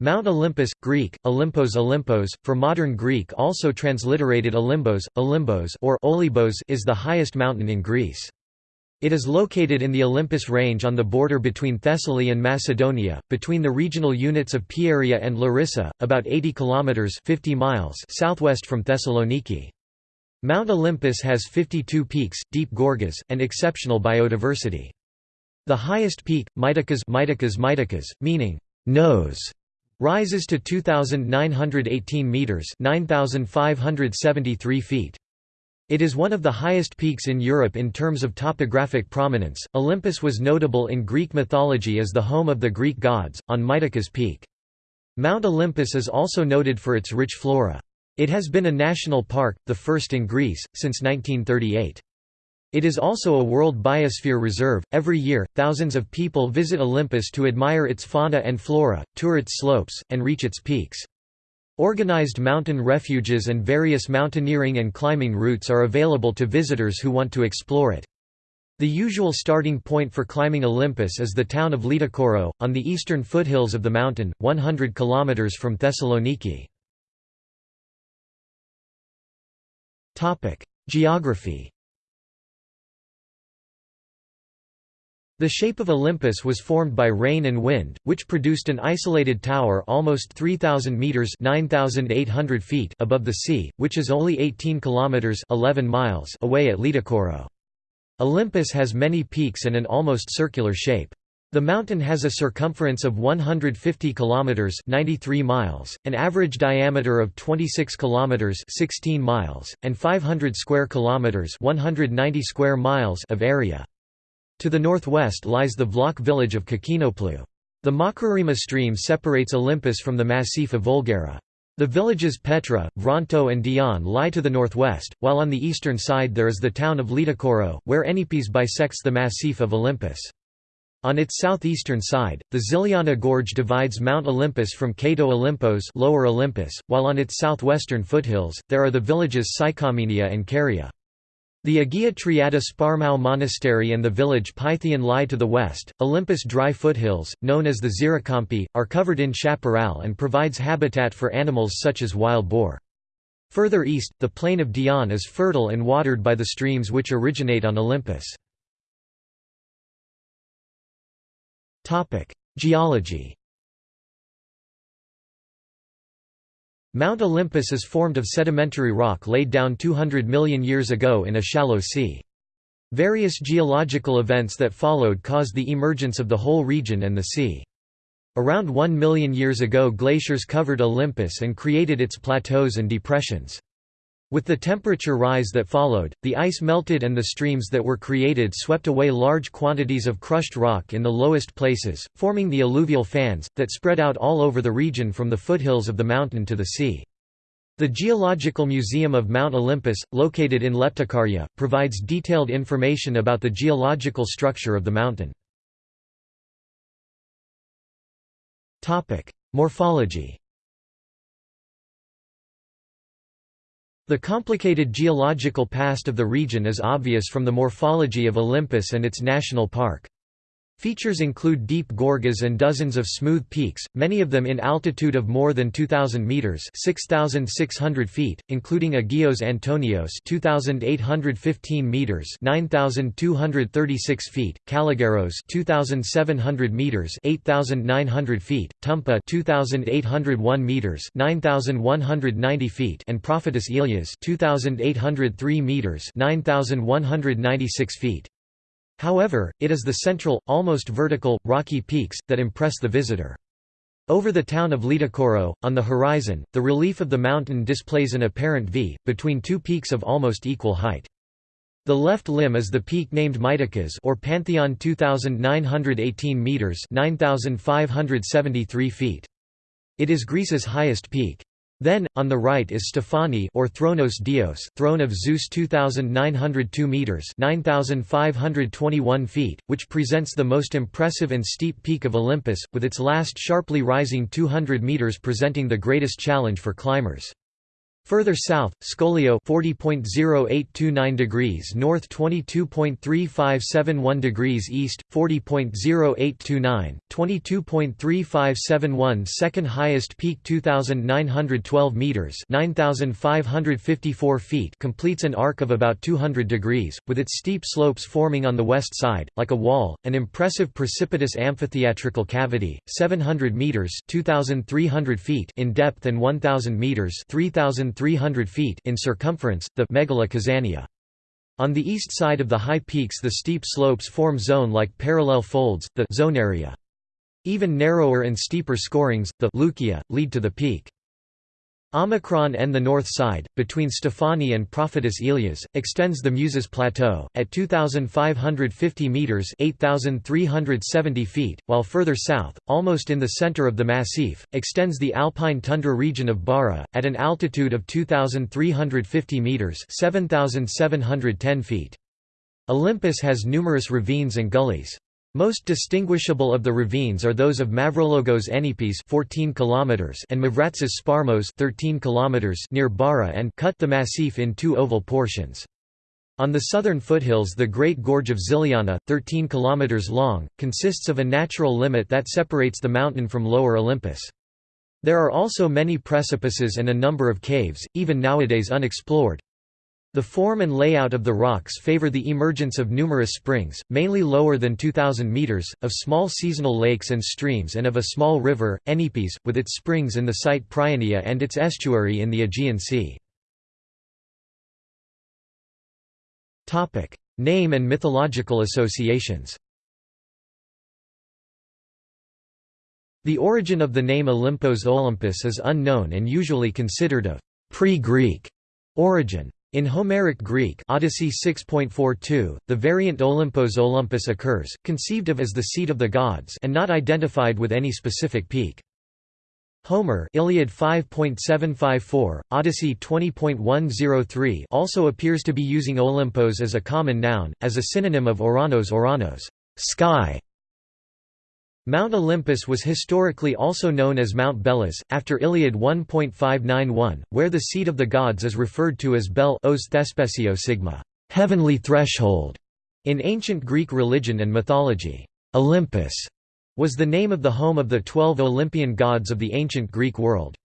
Mount Olympus, Greek, Olympos Olympos, for modern Greek also transliterated Olymbos, Olymbos or Olybos is the highest mountain in Greece. It is located in the Olympus Range on the border between Thessaly and Macedonia, between the regional units of Pieria and Larissa, about 80 kilometers 50 miles southwest from Thessaloniki. Mount Olympus has 52 peaks, deep gorges, and exceptional biodiversity. The highest peak, Mytikas Mytikas Mytikas, meaning nose, rises to 2,918 metres 9,573 feet. It is one of the highest peaks in Europe in terms of topographic prominence. Olympus was notable in Greek mythology as the home of the Greek gods, on Mytikas Peak. Mount Olympus is also noted for its rich flora. It has been a national park, the first in Greece, since 1938. It is also a World Biosphere Reserve. Every year, thousands of people visit Olympus to admire its fauna and flora, tour its slopes, and reach its peaks. Organized mountain refuges and various mountaineering and climbing routes are available to visitors who want to explore it. The usual starting point for climbing Olympus is the town of Litochoro, on the eastern foothills of the mountain, 100 km from Thessaloniki. Geography The shape of Olympus was formed by rain and wind, which produced an isolated tower almost 3,000 metres 9,800 feet above the sea, which is only 18 kilometres 11 miles away at Litochoro. Olympus has many peaks and an almost circular shape. The mountain has a circumference of 150 kilometers 93 miles, an average diameter of 26 kilometers 16 miles, and 500 square kilometers 190 square miles of area. To the northwest lies the Vlach village of Kakinoplu. The Makrarima stream separates Olympus from the Massif of Voulgara. The villages Petra, Vronto and Dion lie to the northwest, while on the eastern side there is the town of Litochoro, where Enipes bisects the Massif of Olympus. On its southeastern side, the Ziliana Gorge divides Mount Olympus from Kato Olympos Lower Olympus, while on its southwestern foothills, there are the villages Psychomenia and Caria. The Agia Triada Sparmou Monastery and the village Pythion lie to the west. Olympus dry foothills, known as the Ziricampi, are covered in chaparral and provides habitat for animals such as wild boar. Further east, the plain of Dion is fertile and watered by the streams which originate on Olympus. Geology Mount Olympus is formed of sedimentary rock laid down 200 million years ago in a shallow sea. Various geological events that followed caused the emergence of the whole region and the sea. Around 1 million years ago glaciers covered Olympus and created its plateaus and depressions. With the temperature rise that followed, the ice melted and the streams that were created swept away large quantities of crushed rock in the lowest places, forming the alluvial fans, that spread out all over the region from the foothills of the mountain to the sea. The Geological Museum of Mount Olympus, located in Leptokarya, provides detailed information about the geological structure of the mountain. Morphology The complicated geological past of the region is obvious from the morphology of Olympus and its national park. Features include deep gorges and dozens of smooth peaks, many of them in altitude of more than 2,000 metres 6,600 feet, including Agios Antonios 2,815 metres 9,236 feet, Kalligeros 2,700 metres 8,900 feet, Tumpa 2,801 metres 9,190 feet and Profitis Ilias 2,803 metres 9,196 feet. However, it is the central, almost vertical, rocky peaks, that impress the visitor. Over the town of Litochoro, on the horizon, the relief of the mountain displays an apparent V, between two peaks of almost equal height. The left limb is the peak named Mytikas or Pantheon 2918 meters, 9573 feet. It is Greece's highest peak. Then, on the right is Stefani or Thronos Dios, throne of Zeus 2,902 metres 9,521 feet, which presents the most impressive and steep peak of Olympus, with its last sharply rising 200 metres presenting the greatest challenge for climbers. Further south, Skolio 40.0829 degrees north 22.3571 degrees east, 40.0829, 22.3571 second highest peak 2,912 metres 9,554 feet completes an arc of about 200 degrees, with its steep slopes forming on the west side, like a wall, an impressive precipitous amphitheatrical cavity, 700 metres 2,300 feet in depth and 1,000 metres 3,000 300 feet in circumference, the Megala Kazania. On the east side of the high peaks the steep slopes form zone-like parallel folds, the Zonaria. Even narrower and steeper scorings, the Loukia, lead to the peak. Omicron and the north side, between Stefani and Profitis Ilias, extends the Muses Plateau, at 2,550 metres 8,370 feet, while further south, almost in the centre of the massif, extends the alpine tundra region of Bara, at an altitude of 2,350 metres 7,710 feet. Olympus has numerous ravines and gullies. Most distinguishable of the ravines are those of Mavrologos Enipes 14 km and Mavratsis Sparmos 13 km near Bara and cut the massif in two oval portions. On the southern foothills the Great Gorge of Ziliana, 13 km long, consists of a natural limit that separates the mountain from lower Olympus. There are also many precipices and a number of caves, even nowadays unexplored. The form and layout of the rocks favor the emergence of numerous springs, mainly lower than 2,000 meters, of small seasonal lakes and streams and of a small river, Enipes, with its springs in the site Prionia and its estuary in the Aegean Sea. Name and mythological associations The origin of the name Olympos Olympus is unknown and usually considered of pre-Greek origin. In Homeric Greek Odyssey 6.42, the variant Olympos Olympus occurs, conceived of as the seat of the gods and not identified with any specific peak. Homer Iliad 5.754, Odyssey 20.103 also appears to be using Olympos as a common noun, as a synonym of Oranos Oranos sky", Mount Olympus was historically also known as Mount Belus, after Iliad 1.591, where the seat of the gods is referred to as Bel os thespesio sigma heavenly threshold". In ancient Greek religion and mythology, Olympus was the name of the home of the twelve Olympian gods of the ancient Greek world.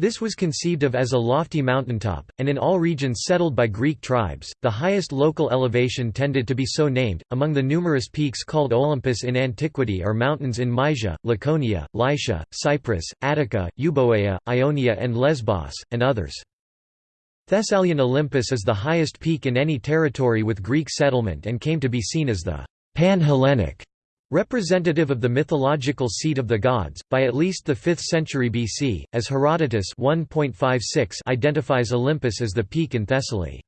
This was conceived of as a lofty mountaintop, and in all regions settled by Greek tribes, the highest local elevation tended to be so named. Among the numerous peaks called Olympus in antiquity are mountains in Mysia, Laconia, Lycia, Cyprus, Attica, Euboea, Ionia, and Lesbos, and others. Thessalian Olympus is the highest peak in any territory with Greek settlement and came to be seen as the Pan-Hellenic Representative of the mythological seat of the gods, by at least the 5th century BC, as Herodotus 1.56 identifies Olympus as the peak in Thessaly.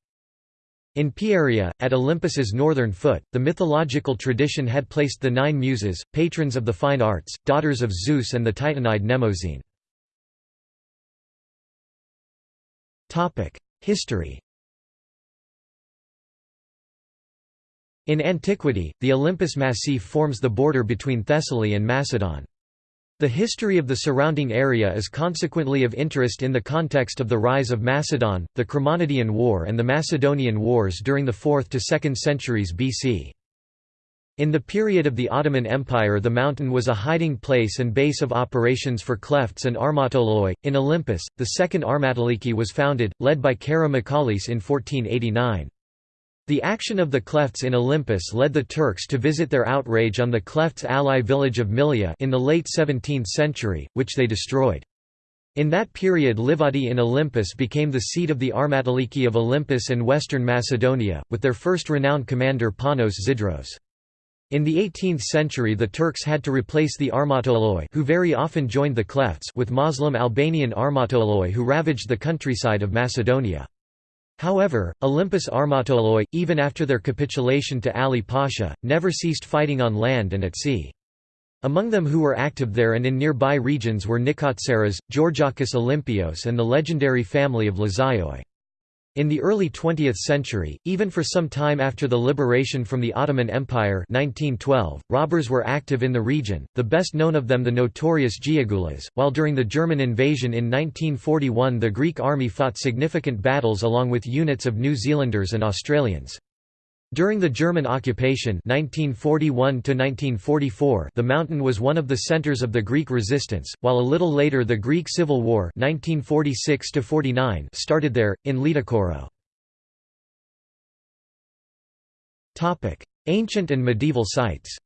In Pieria, at Olympus's northern foot, the mythological tradition had placed the nine muses, patrons of the fine arts, daughters of Zeus and the Titanide Mnemosyne. History In antiquity, the Olympus Massif forms the border between Thessaly and Macedon. The history of the surrounding area is consequently of interest in the context of the rise of Macedon, the Chremonidean War and the Macedonian Wars during the 4th to 2nd centuries BC. In the period of the Ottoman Empire the mountain was a hiding place and base of operations for Klefts and armatoloi. In Olympus, the second Armatoliki was founded, led by Kara Michalis in 1489. The action of the Klefts in Olympus led the Turks to visit their outrage on the Klefts' ally village of Milia in the late 17th century, which they destroyed. In that period Livadi in Olympus became the seat of the Armatoliki of Olympus and western Macedonia, with their first renowned commander Panos Zidros. In the 18th century the Turks had to replace the Armatoloi who very often joined the Klefts with Muslim Albanian Armatoloi who ravaged the countryside of Macedonia. However, Olympus Armatoloi, even after their capitulation to Ali Pasha, never ceased fighting on land and at sea. Among them who were active there and in nearby regions were Nikotseras, Georgakis Olympios and the legendary family of Lazaioi. In the early 20th century, even for some time after the liberation from the Ottoman Empire 1912, robbers were active in the region, the best known of them the notorious Giagulas, while during the German invasion in 1941 the Greek army fought significant battles along with units of New Zealanders and Australians. During the German occupation 1941 the mountain was one of the centres of the Greek resistance, while a little later the Greek Civil War 1946 started there, in Litochoro. Ancient and medieval sites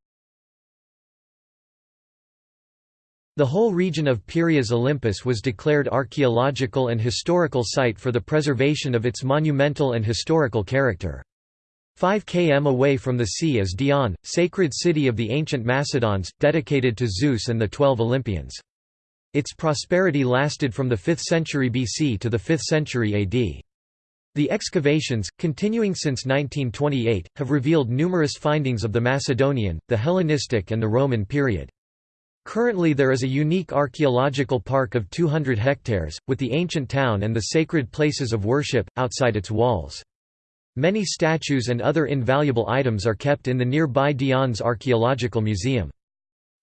The whole region of Pieria Olympus was declared archaeological and historical site for the preservation of its monumental and historical character. 5 km away from the sea is Dion, sacred city of the ancient Macedons, dedicated to Zeus and the Twelve Olympians. Its prosperity lasted from the 5th century BC to the 5th century AD. The excavations, continuing since 1928, have revealed numerous findings of the Macedonian, the Hellenistic and the Roman period. Currently there is a unique archaeological park of 200 hectares, with the ancient town and the sacred places of worship, outside its walls. Many statues and other invaluable items are kept in the nearby Dion's Archaeological Museum.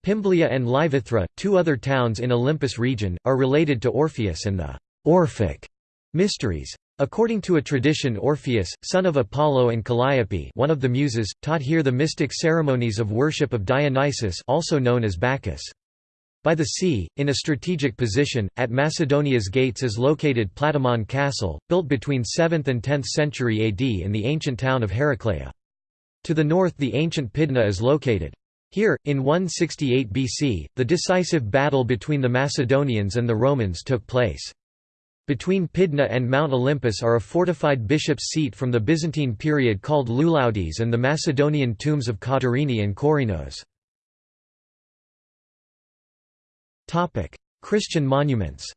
Pimblia and Livithra, two other towns in Olympus region, are related to Orpheus and the Orphic mysteries. According to a tradition Orpheus, son of Apollo and Calliope one of the Muses, taught here the mystic ceremonies of worship of Dionysus also known as Bacchus. By the sea, in a strategic position, at Macedonia's gates is located Platamon Castle, built between 7th and 10th century AD in the ancient town of Heraclea. To the north the ancient Pydna is located. Here, in 168 BC, the decisive battle between the Macedonians and the Romans took place. Between Pydna and Mount Olympus are a fortified bishop's seat from the Byzantine period called Louloudies and the Macedonian tombs of Katerini and Korinos. Christian monuments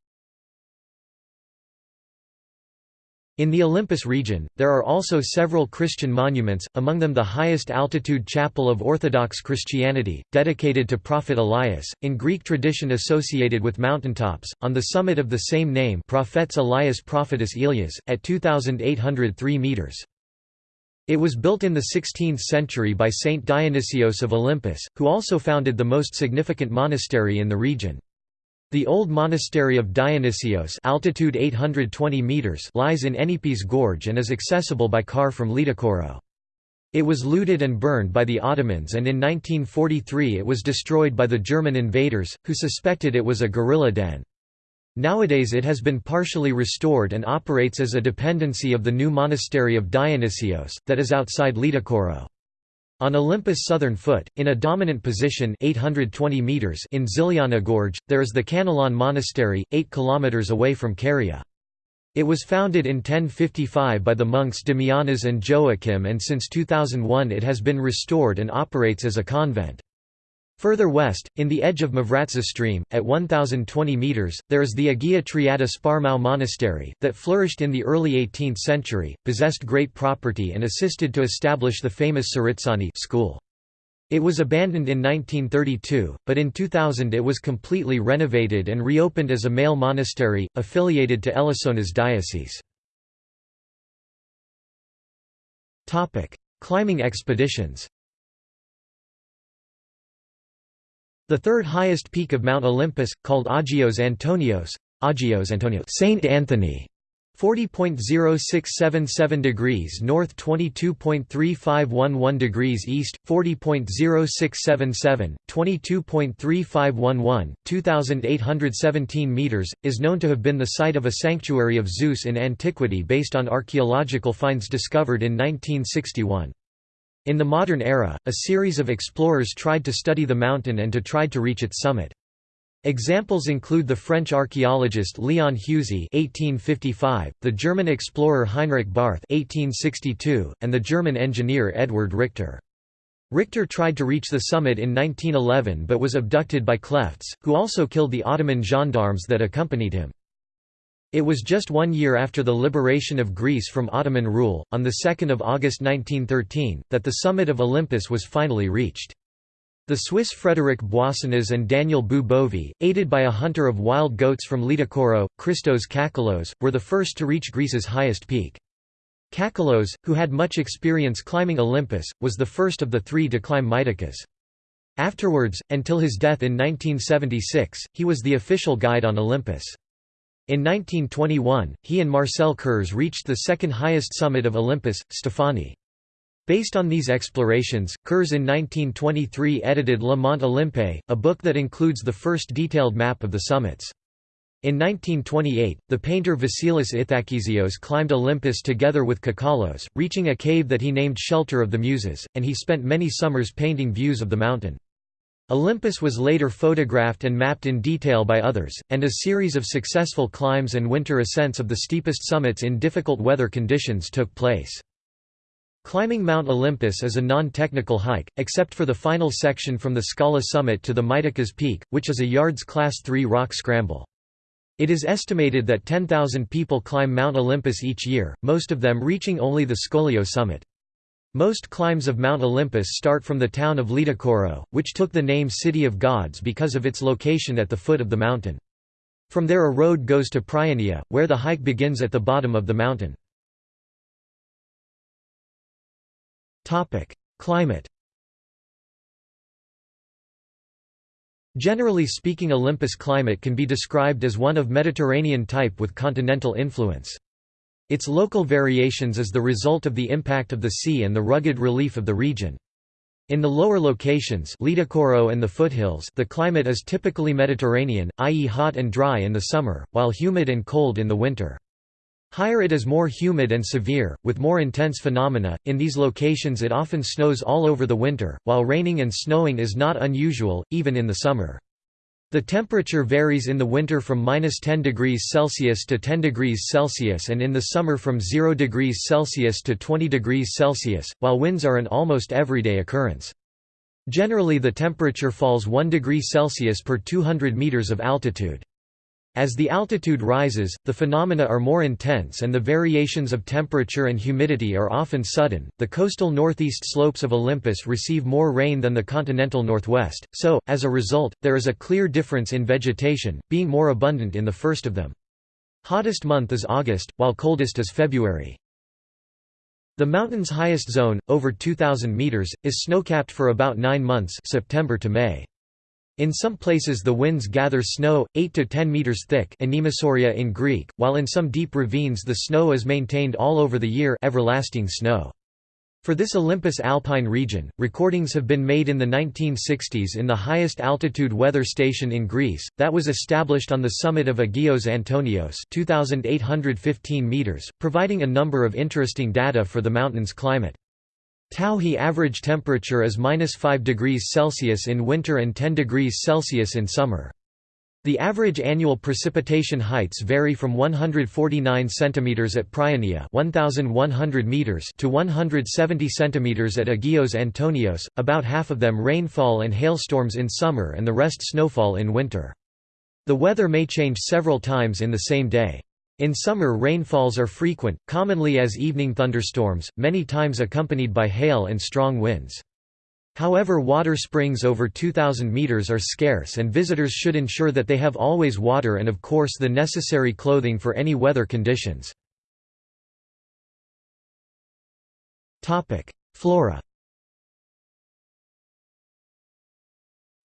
In the Olympus region, there are also several Christian monuments, among them the highest altitude chapel of Orthodox Christianity, dedicated to Prophet Elias, in Greek tradition associated with mountaintops, on the summit of the same name Prophets Elias Profitis Ilias, at 2,803 metres. It was built in the 16th century by Saint Dionysios of Olympus, who also founded the most significant monastery in the region. The old monastery of Dionysios altitude 820 meters lies in Enipes Gorge and is accessible by car from Litochoro. It was looted and burned by the Ottomans and in 1943 it was destroyed by the German invaders, who suspected it was a guerrilla den. Nowadays it has been partially restored and operates as a dependency of the new monastery of Dionysios, that is outside Litochoro. On Olympus' southern foot, in a dominant position 820 meters in Ziliana Gorge, there is the Kanalon Monastery, 8 kilometers away from Caria. It was founded in 1055 by the monks Damianas and Joachim and since 2001 it has been restored and operates as a convent. Further west, in the edge of Mavratza stream, at 1,020 metres, there is the Agia Triada Sparmou Monastery, that flourished in the early 18th century, possessed great property and assisted to establish the famous Tsaritsani school. It was abandoned in 1932, but in 2000 it was completely renovated and reopened as a male monastery, affiliated to Elasonas diocese. Climbing expeditions The third highest peak of Mount Olympus, called Agios Antonios, Agios Antonios Saint Anthony, 40.0677 degrees north 22.3511 degrees east 40.0677 22.3511 2817 meters is known to have been the site of a sanctuary of Zeus in antiquity based on archaeological finds discovered in 1961 in the modern era, a series of explorers tried to study the mountain and to try to reach its summit. Examples include the French archaeologist Léon Heuzey (1855), the German explorer Heinrich Barth (1862), and the German engineer Eduard Richter. Richter tried to reach the summit in 1911 but was abducted by Klefts, who also killed the Ottoman gendarmes that accompanied him. It was just one year after the liberation of Greece from Ottoman rule, on 2 August 1913, that the summit of Olympus was finally reached. The Swiss Frederick Boissonnas and Daniel Bu aided by a hunter of wild goats from Litochoro, Christos Kakalos, were the first to reach Greece's highest peak. Kakalos, who had much experience climbing Olympus, was the first of the three to climb Mytikas. Afterwards, until his death in 1976, he was the official guide on Olympus. In 1921, he and Marcel Kurz reached the second highest summit of Olympus, Stefani. Based on these explorations, Kurz in 1923 edited Le Mont Olympe, a book that includes the first detailed map of the summits. In 1928, the painter Vasilis Ithakizios climbed Olympus together with Kakalos, reaching a cave that he named Shelter of the Muses, and he spent many summers painting views of the mountain. Olympus was later photographed and mapped in detail by others, and a series of successful climbs and winter ascents of the steepest summits in difficult weather conditions took place. Climbing Mount Olympus is a non-technical hike, except for the final section from the Skala summit to the Mytikas peak, which is a Yards Class 3 rock scramble. It is estimated that 10,000 people climb Mount Olympus each year, most of them reaching only the Skolio summit. Most climbs of Mount Olympus start from the town of Litochoro, which took the name City of Gods because of its location at the foot of the mountain. From there a road goes to Prionia, where the hike begins at the bottom of the mountain. Climate Generally speaking Olympus climate can be described as one of Mediterranean type with continental influence. Its local variations is the result of the impact of the sea and the rugged relief of the region. In the lower locations Litochoro and the foothills the climate is typically Mediterranean, i.e. hot and dry in the summer, while humid and cold in the winter. Higher it is more humid and severe, with more intense phenomena. In these locations it often snows all over the winter, while raining and snowing is not unusual, even in the summer. The temperature varies in the winter from minus 10 degrees Celsius to 10 degrees Celsius and in the summer from 0 degrees Celsius to 20 degrees Celsius, while winds are an almost everyday occurrence. Generally the temperature falls 1 degree Celsius per 200 meters of altitude. As the altitude rises, the phenomena are more intense and the variations of temperature and humidity are often sudden. The coastal northeast slopes of Olympus receive more rain than the continental northwest, so, as a result, there is a clear difference in vegetation, being more abundant in the first of them. Hottest month is August, while coldest is February. The mountain's highest zone, over 2,000 meters, is snowcapped for about nine months September to May. In some places the winds gather snow, 8 to 10 meters thick in Greek, while in some deep ravines the snow is maintained all over the year everlasting snow. For this Olympus alpine region, recordings have been made in the 1960s in the highest altitude weather station in Greece, that was established on the summit of Agios Antonios 2,815 meters, providing a number of interesting data for the mountain's climate. Tauhi average temperature is minus 5 degrees Celsius in winter and 10 degrees Celsius in summer. The average annual precipitation heights vary from 149 cm at Prionia 1,100 meters to 170 cm at Agios Antonios, about half of them rainfall and hailstorms in summer and the rest snowfall in winter. The weather may change several times in the same day. In summer rainfalls are frequent, commonly as evening thunderstorms, many times accompanied by hail and strong winds. However water springs over 2,000 meters are scarce and visitors should ensure that they have always water and of course the necessary clothing for any weather conditions. Flora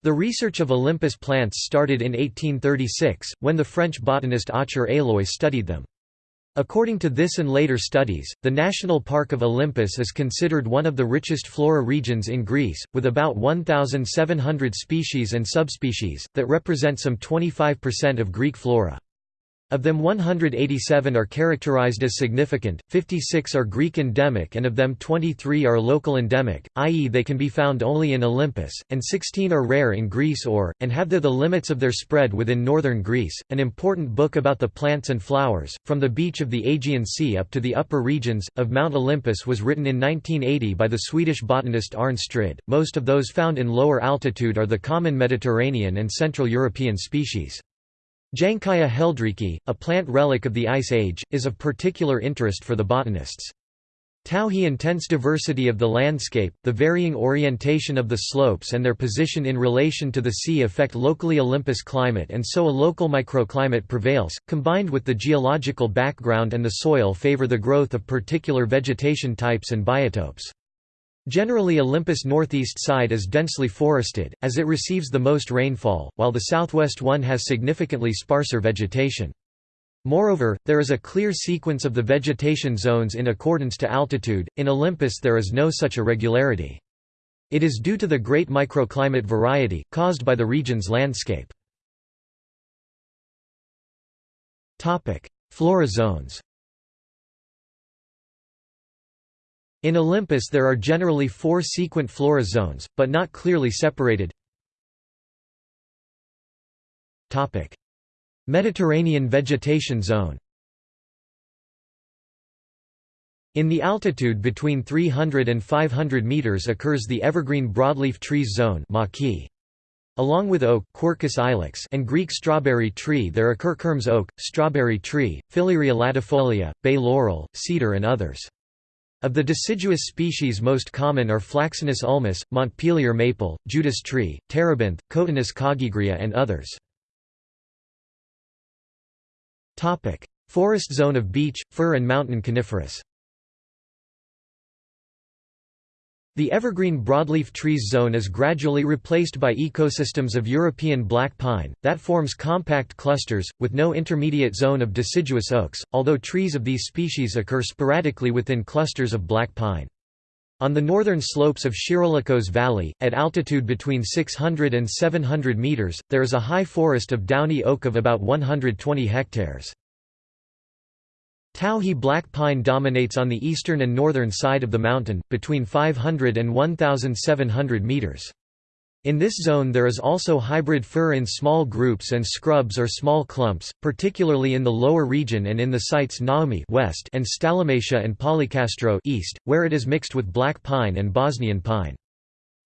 The research of Olympus plants started in 1836, when the French botanist Aucher Éloy studied them. According to this and later studies, the National Park of Olympus is considered one of the richest flora regions in Greece, with about 1,700 species and subspecies, that represent some 25% of Greek flora. Of them 187 are characterized as significant, 56 are Greek endemic and of them 23 are local endemic, i.e. they can be found only in Olympus, and 16 are rare in Greece or, and have there the limits of their spread within northern Greece. An important book about the plants and flowers, from the beach of the Aegean Sea up to the upper regions, of Mount Olympus was written in 1980 by the Swedish botanist Arne Strid. Most of those found in lower altitude are the common Mediterranean and Central European species. Jankaea heldreichii, a plant relic of the Ice Age, is of particular interest for the botanists. Tauhi intense diversity of the landscape, the varying orientation of the slopes and their position in relation to the sea affect locally Olympus climate and so a local microclimate prevails, combined with the geological background and the soil favor the growth of particular vegetation types and biotopes. Generally Olympus' northeast side is densely forested, as it receives the most rainfall, while the southwest one has significantly sparser vegetation. Moreover, there is a clear sequence of the vegetation zones in accordance to altitude, in Olympus there is no such irregularity. It is due to the great microclimate variety, caused by the region's landscape. Flora zones In Olympus there are generally four sequent flora zones, but not clearly separated. Mediterranean vegetation zone In the altitude between 300 and 500 meters occurs the evergreen broadleaf trees zone Along with oak Quercus ilex and Greek strawberry tree there occur Kermes oak, strawberry tree, Phillyrea latifolia, bay laurel, cedar and others. Of the deciduous species most common are Fraxinus ulmus, Montpelier maple, Judas tree, terebinth, Cotinus coggygria and others. Forest zone of beech, fir and mountain coniferous The evergreen broadleaf trees zone is gradually replaced by ecosystems of European black pine, that forms compact clusters, with no intermediate zone of deciduous oaks, although trees of these species occur sporadically within clusters of black pine. On the northern slopes of Shirolikos Valley, at altitude between 600 and 700 meters, there is a high forest of downy oak of about 120 hectares. Tauhi black pine dominates on the eastern and northern side of the mountain, between 500 and 1,700 meters. In this zone there is also hybrid fir in small groups and scrubs or small clumps, particularly in the lower region and in the sites Naomi west and Stalomatia and Polycastro east, where it is mixed with black pine and Bosnian pine.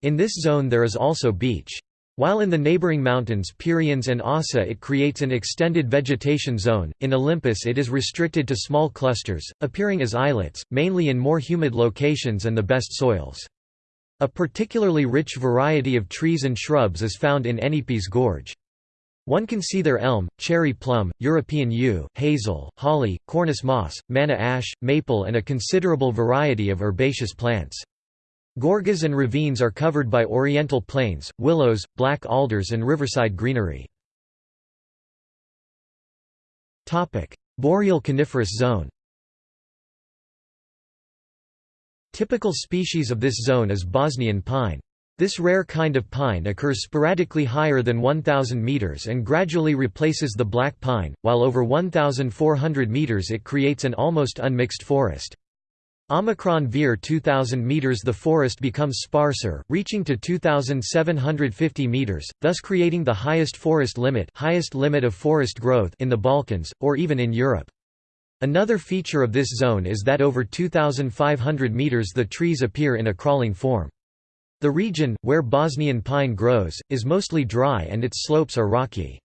In this zone there is also beech. While in the neighboring mountains Pyrenees and Ossa it creates an extended vegetation zone, in Olympus it is restricted to small clusters, appearing as islets, mainly in more humid locations and the best soils. A particularly rich variety of trees and shrubs is found in Enipes Gorge. One can see their elm, cherry plum, European yew, hazel, holly, Cornus mas, manna ash, maple and a considerable variety of herbaceous plants. Gorges and ravines are covered by oriental planes, willows, black alders and riverside greenery. Boreal coniferous zone Typical species of this zone is Bosnian pine. This rare kind of pine occurs sporadically higher than 1,000 meters and gradually replaces the black pine, while over 1,400 meters it creates an almost unmixed forest. Omicron veer 2000 meters the forest becomes sparser, reaching to 2750 meters, thus creating the highest forest limit, highest limit of forest growth in the Balkans or even in Europe. Another feature of this zone is that over 2,500 meters the trees appear in a crawling form. The region, where Bosnian pine grows, is mostly dry and its slopes are rocky.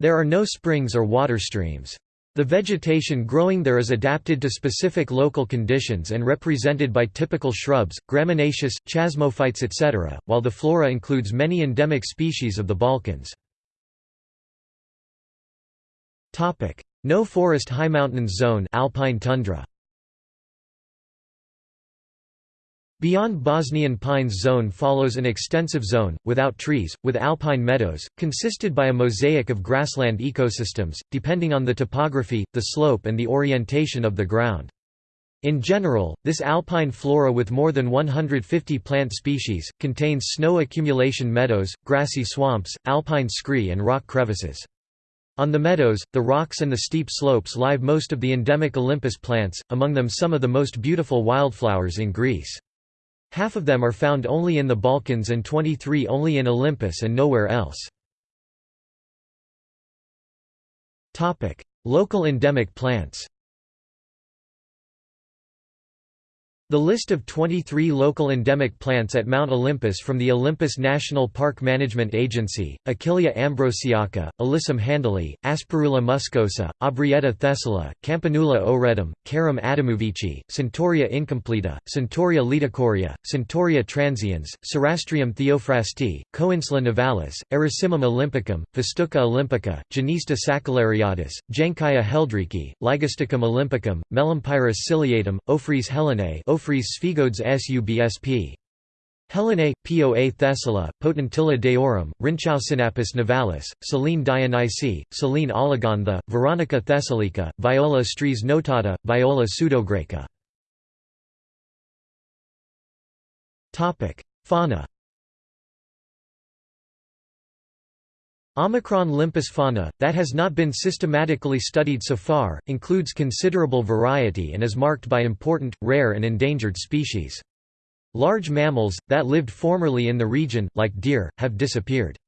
There are no springs or water streams. The vegetation growing there is adapted to specific local conditions and represented by typical shrubs, gramineaceous, chasmophytes etc., while the flora includes many endemic species of the Balkans. No forest high mountains zone alpine tundra. Beyond Bosnian pines zone follows an extensive zone, without trees, with alpine meadows, consisted by a mosaic of grassland ecosystems, depending on the topography, the slope and the orientation of the ground. In general, this alpine flora with more than 150 plant species, contains snow accumulation meadows, grassy swamps, alpine scree and rock crevices. On the meadows, the rocks and the steep slopes live most of the endemic Olympus plants, among them some of the most beautiful wildflowers in Greece. Half of them are found only in the Balkans and 23 only in Olympus and nowhere else. Local endemic plants. The list of 23 local endemic plants at Mount Olympus from the Olympus National Park Management Agency, Achillea ambrosiaca, Alyssum handley, Asperula muscosa, Aubrietta thessala, Campanula oretum, Carum adamovici, Centaurea incompleta, Centaurea liticoria, Centaurea transiens, Cerastium theophrasti, Coinsula nivalis, Erysimum olympicum, Festuca olympica, Genista sacculariatus, Jankaea heldreichi, Ligusticum olympicum, Melampyrum ciliatum, Ophrys helenae Ophrys sphegodes subsp. Helenae, Poa thessala, Potentilla deorum, Rhynchosinapis nivalis, Silene dionysi, Silene Oligantha, Veronica thessalica, Viola stries notata, Viola pseudograeca. Fauna Omicron limpus fauna, that has not been systematically studied so far, includes considerable variety and is marked by important, rare and endangered species. Large mammals, that lived formerly in the region, like deer, have disappeared.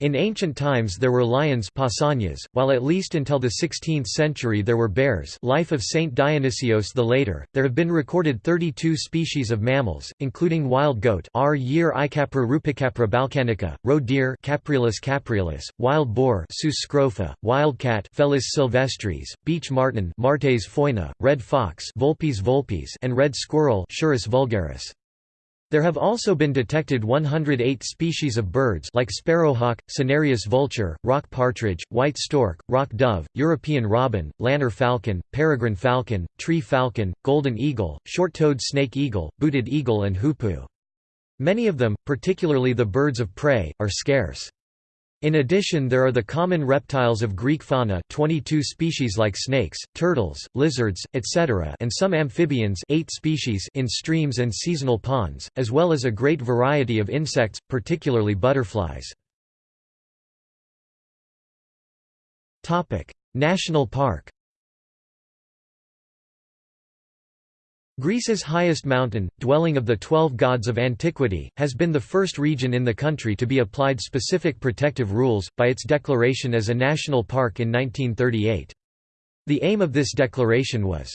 In ancient times there were lions Pausanias, while at least until the 16th century there were bears life of Saint Dionysios the later, there have been recorded 32 species of mammals, including wild goat R. year Icapra rupicapra balcanica, roe deer Capreolus capreolus, wild boar Sus scrofa, wild cat Felis sylvestris, beech marten Martes foina, red fox Vulpes vulpes and red squirrel Sciurus vulgaris. There have also been detected 108 species of birds like sparrowhawk, cinereous vulture, rock partridge, white stork, rock dove, European robin, lanner falcon, peregrine falcon, tree falcon, golden eagle, short-toed snake eagle, booted eagle and hoopoe. Many of them, particularly the birds of prey, are scarce. In addition there are the common reptiles of Greek fauna 22 species like snakes, turtles, lizards, etc. and some amphibians 8 species in streams and seasonal ponds, as well as a great variety of insects, particularly butterflies. National park Greece's highest mountain, dwelling of the twelve gods of antiquity, has been the first region in the country to be applied specific protective rules, by its declaration as a national park in 1938. The aim of this declaration was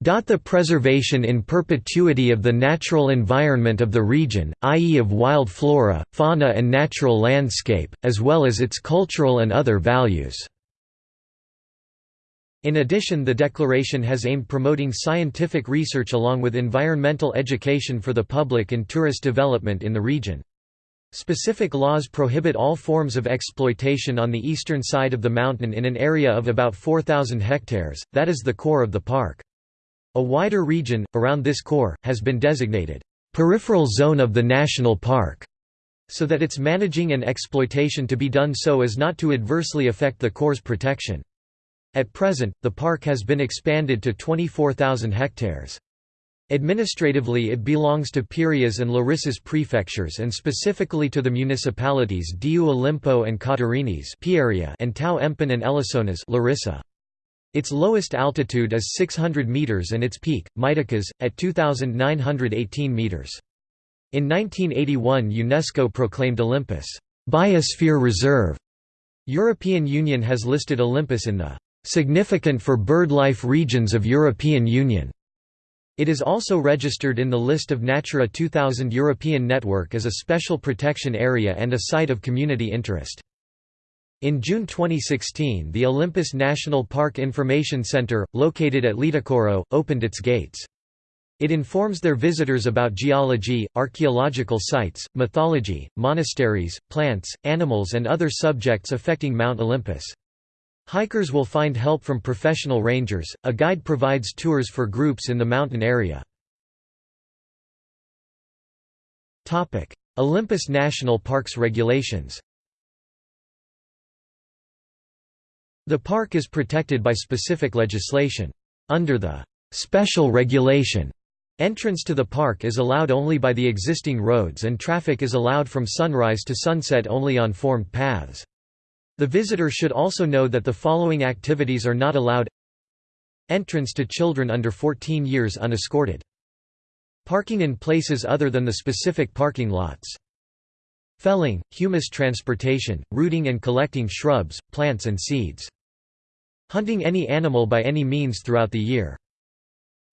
the preservation in perpetuity of the natural environment of the region, i.e. of wild flora, fauna and natural landscape, as well as its cultural and other values. In addition the declaration has aimed promoting scientific research along with environmental education for the public and tourist development in the region. Specific laws prohibit all forms of exploitation on the eastern side of the mountain in an area of about 4,000 hectares, that is the core of the park. A wider region, around this core, has been designated, "...peripheral zone of the national park", so that its managing and exploitation to be done so as not to adversely affect the core's protection. At present, the park has been expanded to 24,000 hectares. Administratively it belongs to Pieria and Larissus prefectures and specifically to the municipalities Diou Olimpo and Katerinis and Tau Empin and Elissonas Larissa. Its lowest altitude is 600 metres and its peak, Mytikas, at 2,918 metres. In 1981 UNESCO proclaimed Olympus, "'Biosphere Reserve'". European Union has listed Olympus in the significant for birdlife regions of European Union. It is also registered in the list of Natura 2000 European Network as a special protection area and a site of community interest. In June 2016 the Olympus National Park Information Center, located at Litochoro, opened its gates. It informs their visitors about geology, archaeological sites, mythology, monasteries, plants, animals and other subjects affecting Mount Olympus. Hikers will find help from professional rangers, a guide provides tours for groups in the mountain area. Topic: Olympus National Parks regulations The park is protected by specific legislation. Under the «special regulation», entrance to the park is allowed only by the existing roads and traffic is allowed from sunrise to sunset only on formed paths. The visitor should also know that the following activities are not allowed Entrance to children under 14 years unescorted. Parking in places other than the specific parking lots. Felling, humus transportation, rooting and collecting shrubs, plants and seeds. Hunting any animal by any means throughout the year.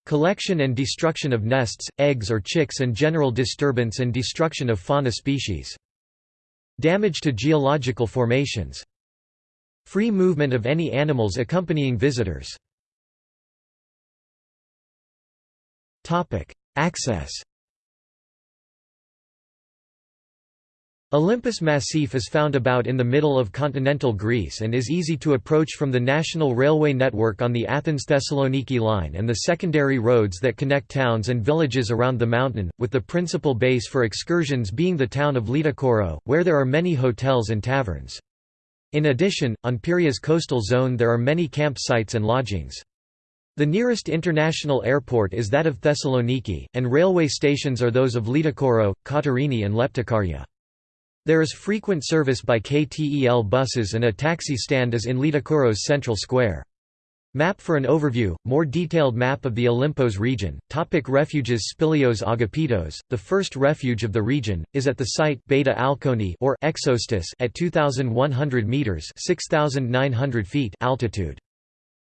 Collection and destruction of nests, eggs or chicks and general disturbance and destruction of fauna species. Damage to geological formations. Free movement of any animals accompanying visitors. Access Olympus Massif is found about in the middle of continental Greece and is easy to approach from the national railway network on the Athens-Thessaloniki line and the secondary roads that connect towns and villages around the mountain, with the principal base for excursions being the town of Litochoro, where there are many hotels and taverns. In addition, on Pieria coastal zone there are many campsites and lodgings. The nearest international airport is that of Thessaloniki, and railway stations are those of Litochoro, Katerini and Leptokarya. There is frequent service by KTEL buses and a taxi stand is in Litochoro's central square. Map for an overview, more detailed map of the Olympos region. Topic refuges Spilios Agapitos, the first refuge of the region, is at the site Beta Alkoni or Exostis at 2100 meters (6900 feet) altitude.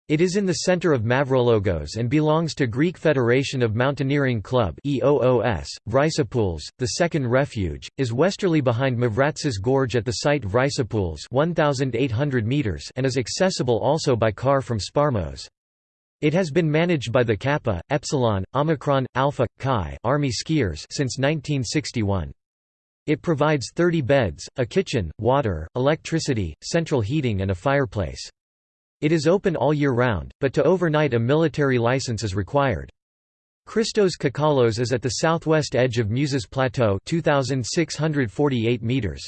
It is in the center of Mavrologos and belongs to Greek Federation of Mountaineering Club EOOS. Vrysopoules, the second refuge, is westerly behind Mavratsis Gorge at the site Vrysopoules 1,800 meters and is accessible also by car from Sparmos. It has been managed by the Kappa, Epsilon, Omicron, Alpha, Chi Army skiers since 1961. It provides 30 beds, a kitchen, water, electricity, central heating and a fireplace. It is open all year round, but to overnight a military license is required. Christos Kakalos is at the southwest edge of Muses Plateau 2648 meters.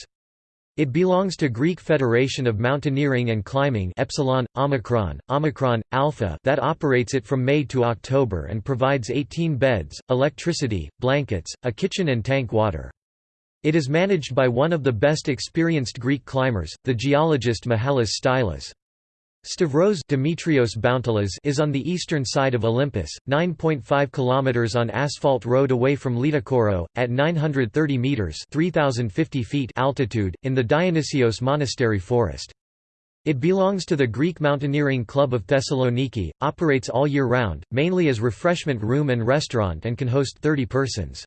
It belongs to Greek Federation of Mountaineering and Climbing Epsilon, Omicron, Omicron, Alpha that operates it from May to October and provides 18 beds, electricity, blankets, a kitchen and tank water. It is managed by one of the best experienced Greek climbers, the geologist Mihalis Styllas. Stavros Demetrios Bountolas is on the eastern side of Olympus, 9.5 km on asphalt road away from Litochoro, at 930 metres 3,050 feet altitude, in the Dionysios Monastery forest. It belongs to the Greek Mountaineering Club of Thessaloniki, operates all year round, mainly as refreshment room and restaurant and can host 30 persons.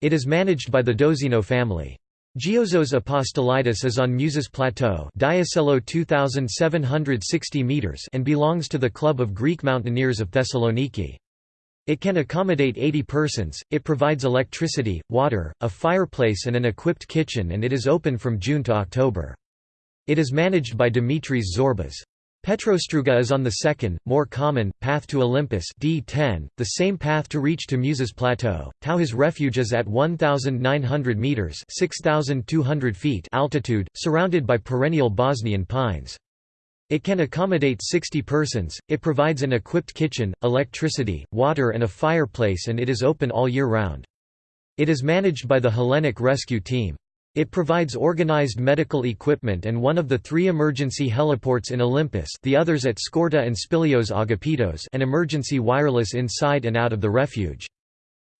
It is managed by the Dozino family. Giosos Apostolidis is on Muses Plateau 2760 meters and belongs to the Club of Greek Mountaineers of Thessaloniki. It can accommodate 80 persons, it provides electricity, water, a fireplace and an equipped kitchen and it is open from June to October. It is managed by Dimitris Zorbas. Petrostrouga is on the second, more common, path to Olympus D10, the same path to reach to Muses Plateau. Tauhis refuge is at 1,900 metres 6,200 feet altitude, surrounded by perennial Bosnian pines. It can accommodate 60 persons, it provides an equipped kitchen, electricity, water and a fireplace and it is open all year round. It is managed by the Hellenic Rescue Team. It provides organized medical equipment and one of the three emergency heliports in Olympus the others at Skourta and Spilios Agapitos and emergency wireless inside and out of the refuge.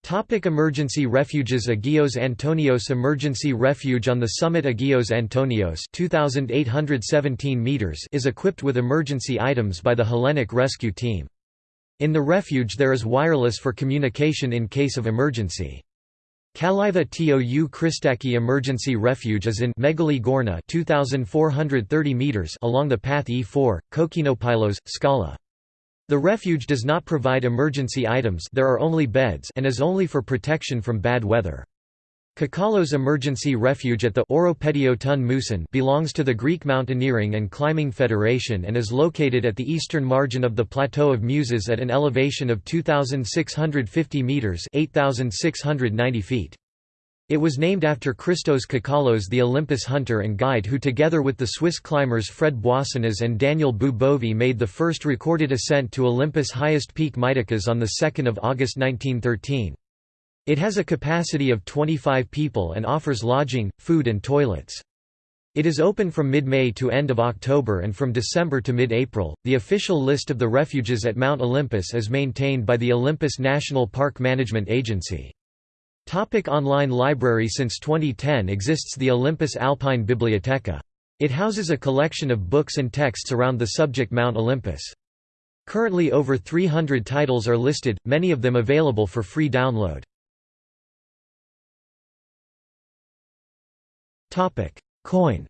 Topic emergency refuges Agios Antonios Emergency Refuge on the summit Agios Antonios 2,817 meters is equipped with emergency items by the Hellenic Rescue Team. In the refuge there is wireless for communication in case of emergency. Kaliva Tou Christaki Emergency Refuge is in Megali Gourna 2430 meters along the path E4, Kokkinopilos, Skala. The refuge does not provide emergency items there are only beds and is only for protection from bad weather. Kakalos Emergency Refuge at the Oropedio ton Mouson belongs to the Greek Mountaineering and Climbing Federation and is located at the eastern margin of the Plateau of Muses at an elevation of 2,650 metres 8,690 feet. It was named after Christos Kakalos the Olympus hunter and guide who together with the Swiss climbers Fred Boissonnas and Daniel Bou made the first recorded ascent to Olympus' highest peak Mytikas on 2 August 1913. It has a capacity of 25 people and offers lodging, food and toilets. It is open from mid-May to end of October and from December to mid-April. The official list of the refuges at Mount Olympus is maintained by the Olympus National Park Management Agency. Topic online library Since 2010 exists the Olympus Alpine Bibliotheca. It houses a collection of books and texts around the subject Mount Olympus. Currently over 300 titles are listed, many of them available for free download. Coin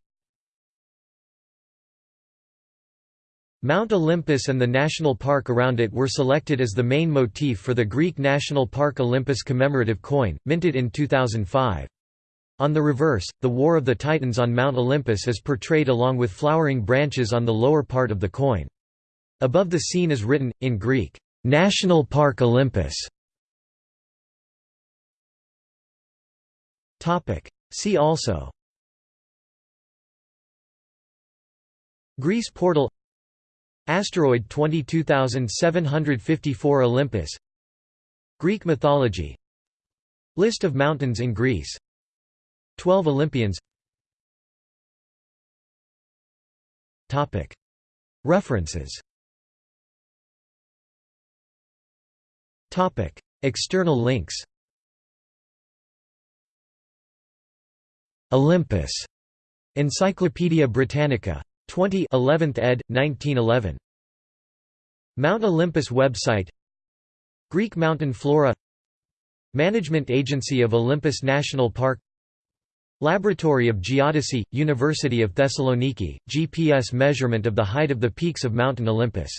Mount Olympus and the national park around it were selected as the main motif for the Greek National Park Olympus commemorative coin, minted in 2005. On the reverse, the War of the Titans on Mount Olympus is portrayed along with flowering branches on the lower part of the coin. Above the scene is written, in Greek, "'National Park Olympus". See also Greece portal Asteroid 22754 Olympus Greek mythology List of mountains in Greece 12 Olympians References External links Olympus. Encyclopædia Britannica. 20 11th ed. 1911. Mount Olympus website Greek mountain flora Management Agency of Olympus National Park Laboratory of Geodesy, University of Thessaloniki, GPS measurement of the height of the peaks of Mountain Olympus